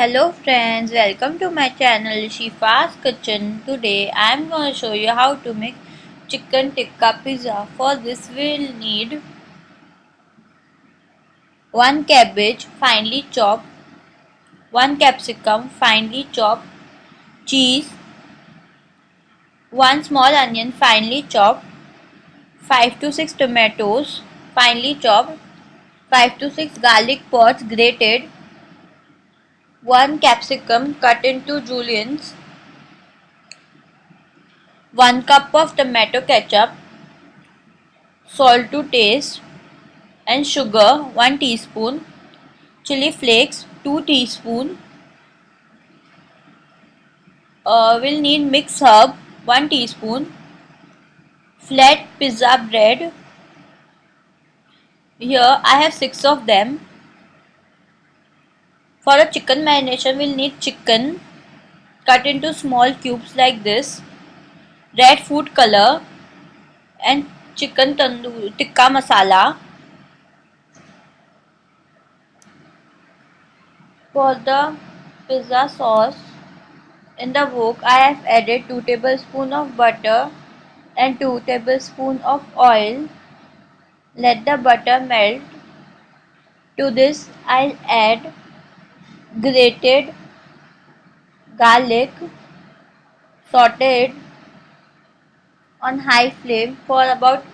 Hello friends, welcome to my channel Shifa's Kitchen. Today I am going to show you how to make chicken tikka pizza. For this we will need 1 cabbage finely chopped, 1 capsicum finely chopped, cheese, 1 small onion finely chopped, 5 to 6 tomatoes finely chopped, 5 to 6 garlic pods grated, 1 capsicum cut into juliennes, 1 cup of tomato ketchup, salt to taste and sugar 1 teaspoon, chili flakes 2 teaspoon, uh, we'll need mixed herb 1 teaspoon, flat pizza bread, here I have 6 of them, for a chicken marination we'll need chicken cut into small cubes like this, red food color and chicken tandoor tikka masala. For the pizza sauce in the wok I have added 2 tablespoons of butter and 2 tablespoons of oil. Let the butter melt. To this I'll add grated garlic sauteed on high flame for about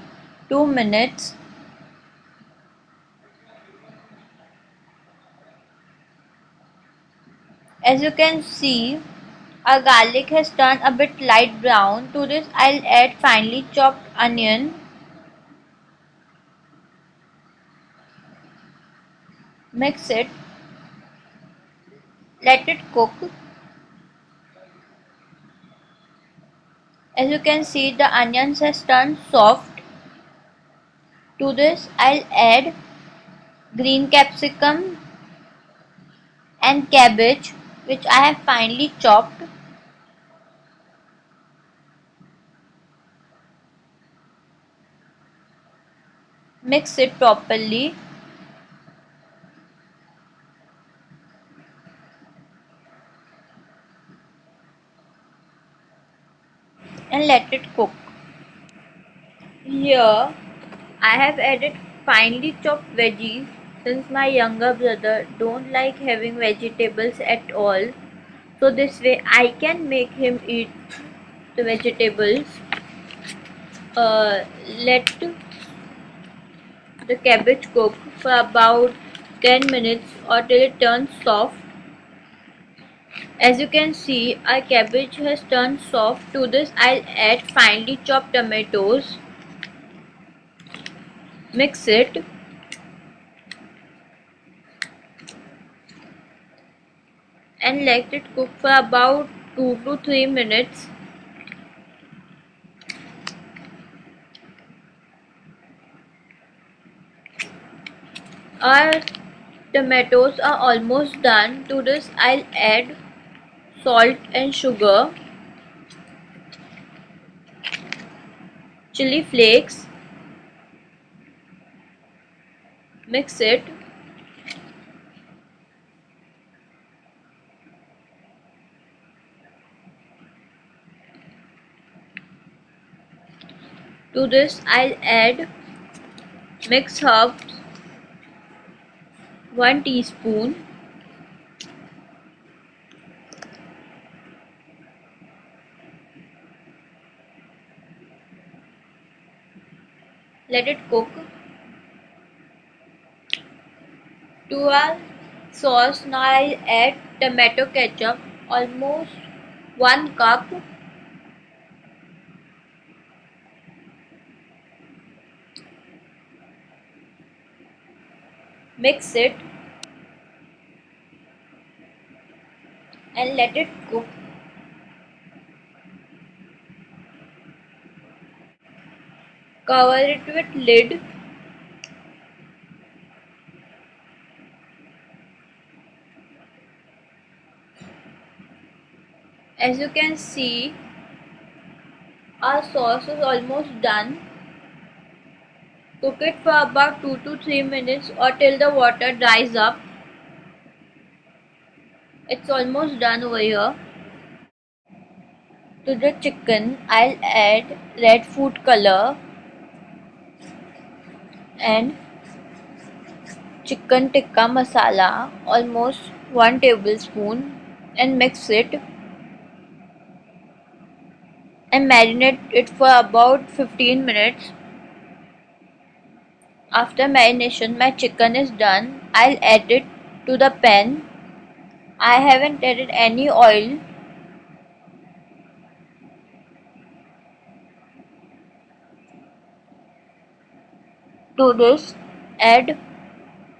2 minutes. As you can see, our garlic has turned a bit light brown. To this I'll add finely chopped onion. Mix it let it cook. As you can see the onions has turned soft. To this I'll add green capsicum and cabbage which I have finely chopped. Mix it properly and let it cook. Here I have added finely chopped veggies since my younger brother don't like having vegetables at all. So this way I can make him eat the vegetables. Uh, let the cabbage cook for about 10 minutes or till it turns soft as you can see, our cabbage has turned soft. To this, I'll add finely chopped tomatoes. Mix it. And let it cook for about 2 to 3 minutes. Our tomatoes are almost done. To this, I'll add salt and sugar, chili flakes, mix it, to this I'll add mix herbs 1 teaspoon let it cook to our sauce now I add tomato ketchup almost 1 cup. Mix it and let it cook cover it with lid. As you can see our sauce is almost done. Cook it for about 2 to 3 minutes or till the water dries up. It's almost done over here. To the chicken, I'll add red food color and chicken tikka masala almost 1 tablespoon and mix it. And marinate it for about 15 minutes. After marination my chicken is done. I'll add it to the pan. I haven't added any oil to this add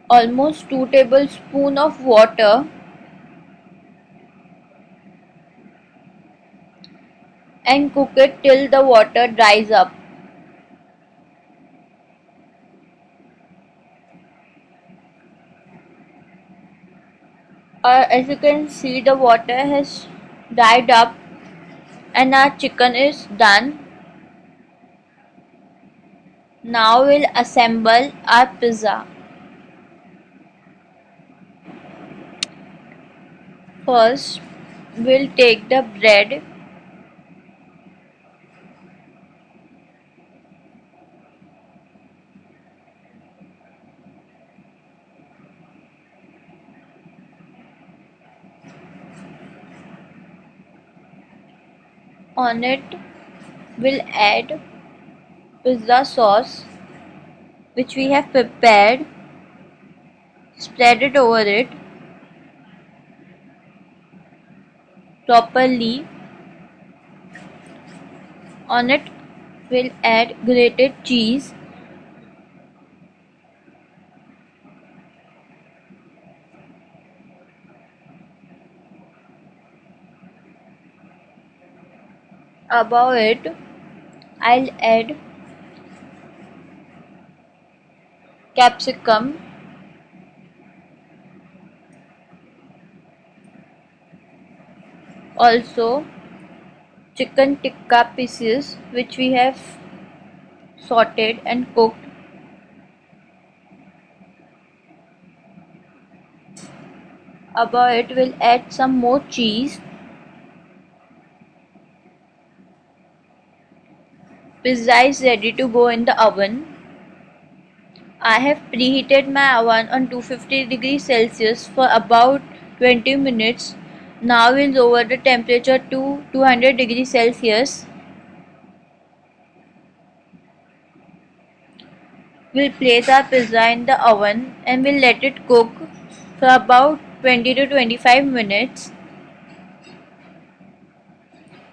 almost 2 tablespoon of water and cook it till the water dries up. Uh, as you can see the water has dried up and our chicken is done. Now we'll assemble our pizza. First, we'll take the bread on it we'll add pizza sauce which we have prepared spread it over it properly. On it we'll add grated cheese. Above it I'll add capsicum. Also chicken tikka pieces which we have sorted and cooked. Above it we'll add some more cheese. Pizza is ready to go in the oven I have preheated my oven on 250 degrees Celsius for about 20 minutes now we'll lower the temperature to 200 degrees Celsius. We'll place our pizza in the oven and we'll let it cook for about 20 to 25 minutes.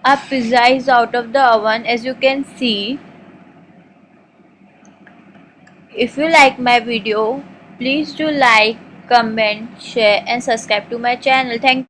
Our pizza is out of the oven as you can see. If you like my video, please do like, comment, share and subscribe to my channel. Thank